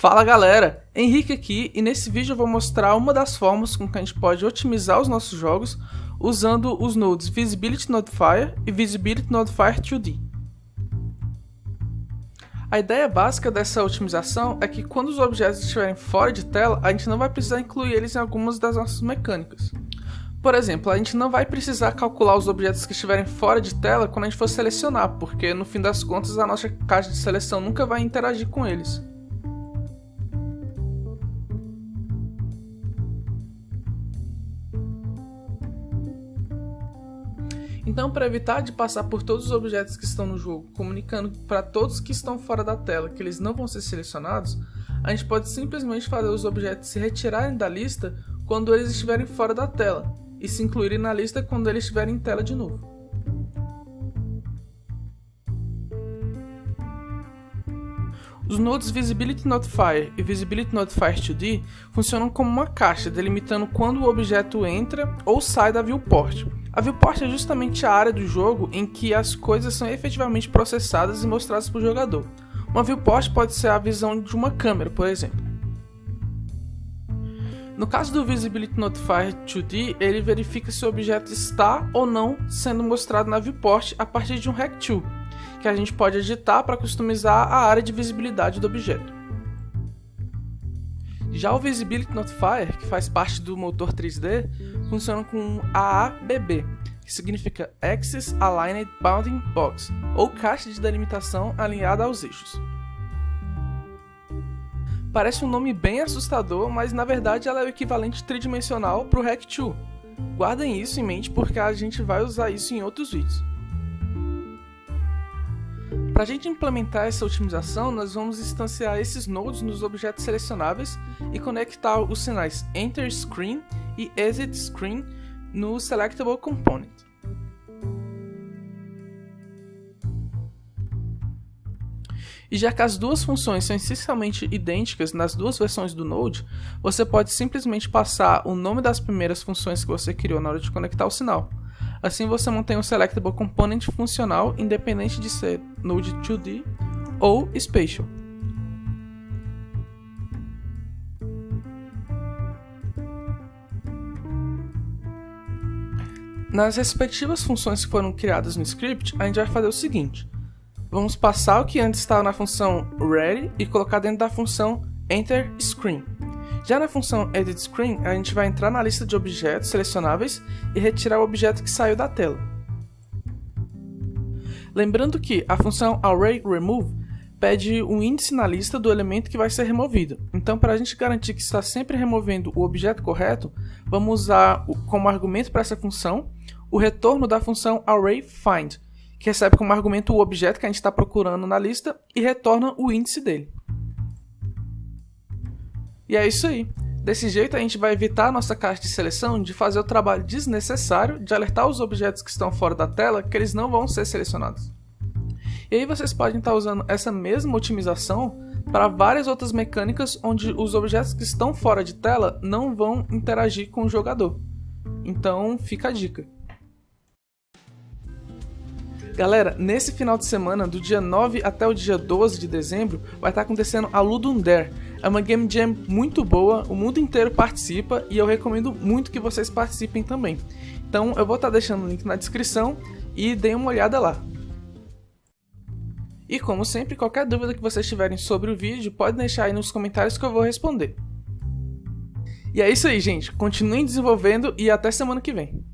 Fala galera, Henrique aqui e nesse vídeo eu vou mostrar uma das formas com que a gente pode otimizar os nossos jogos usando os nodes Visibility Notifier e Visibility Notifier 2D. A ideia básica dessa otimização é que quando os objetos estiverem fora de tela, a gente não vai precisar incluir eles em algumas das nossas mecânicas. Por exemplo, a gente não vai precisar calcular os objetos que estiverem fora de tela quando a gente for selecionar, porque no fim das contas a nossa caixa de seleção nunca vai interagir com eles. Então, para evitar de passar por todos os objetos que estão no jogo, comunicando para todos que estão fora da tela que eles não vão ser selecionados, a gente pode simplesmente fazer os objetos se retirarem da lista quando eles estiverem fora da tela, e se incluírem na lista quando eles estiverem em tela de novo. Os nodes Visibility Notifier e Visibility Notifier 2D funcionam como uma caixa delimitando quando o objeto entra ou sai da viewport, a viewport é justamente a área do jogo em que as coisas são efetivamente processadas e mostradas para o jogador. Uma viewport pode ser a visão de uma câmera, por exemplo. No caso do Visibility Notifier 2D, ele verifica se o objeto está ou não sendo mostrado na viewport a partir de um Rect2, que a gente pode editar para customizar a área de visibilidade do objeto. Já o Visibility Notifier, que faz parte do motor 3D, funciona com AABB, que significa Axis Aligned Bounding Box, ou caixa de delimitação alinhada aos eixos. Parece um nome bem assustador, mas na verdade ela é o equivalente tridimensional para o Rect2. Guardem isso em mente porque a gente vai usar isso em outros vídeos. Para a gente implementar essa otimização, nós vamos instanciar esses nodes nos objetos selecionáveis e conectar os sinais Enter Screen e Exit Screen no Selectable Component. E já que as duas funções são essencialmente idênticas nas duas versões do Node, você pode simplesmente passar o nome das primeiras funções que você criou na hora de conectar o sinal. Assim você mantém o Selectable Component funcional independente de ser Node 2D ou Spatial. Nas respectivas funções que foram criadas no script, a gente vai fazer o seguinte. Vamos passar o que antes estava na função ready e colocar dentro da função enter screen. Já na função Edit Screen, a gente vai entrar na lista de objetos selecionáveis e retirar o objeto que saiu da tela. Lembrando que a função ArrayRemove pede um índice na lista do elemento que vai ser removido. Então, para a gente garantir que está sempre removendo o objeto correto, vamos usar como argumento para essa função o retorno da função ArrayFind, que recebe como argumento o objeto que a gente está procurando na lista e retorna o índice dele. E é isso aí. Desse jeito a gente vai evitar a nossa caixa de seleção de fazer o trabalho desnecessário de alertar os objetos que estão fora da tela que eles não vão ser selecionados. E aí vocês podem estar usando essa mesma otimização para várias outras mecânicas onde os objetos que estão fora de tela não vão interagir com o jogador. Então fica a dica. Galera, nesse final de semana, do dia 9 até o dia 12 de dezembro, vai estar acontecendo a Ludum Dare, é uma game jam muito boa, o mundo inteiro participa e eu recomendo muito que vocês participem também. Então eu vou estar tá deixando o link na descrição e deem uma olhada lá. E como sempre, qualquer dúvida que vocês tiverem sobre o vídeo, pode deixar aí nos comentários que eu vou responder. E é isso aí, gente. Continuem desenvolvendo e até semana que vem.